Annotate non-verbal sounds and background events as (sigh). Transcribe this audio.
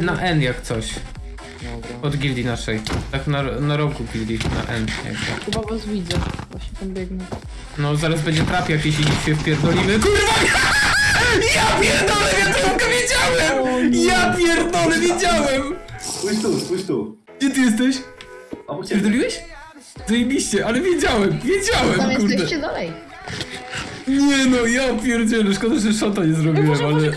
na N jak coś. Dobra. Od gildii naszej. Tak na, na rogu gildii, na N. jakby. Chyba was widzę. Właśnie tam biegnę. No zaraz będzie trap jakiś i się wpierdolimy. Kurwa! (laughs) Ja pierdolę, ja tylko wiedziałem! Ja pierdolę, wiedziałem! Spójrz tu, spójrz tu. Gdzie ty jesteś? Obok ciebie. Pierdoliłeś? Zajebiście, ale wiedziałem, wiedziałem, Tam kurde. jesteście dalej. Nie no, ja pierdzielę, szkoda, że szota nie no zrobiłem, ale...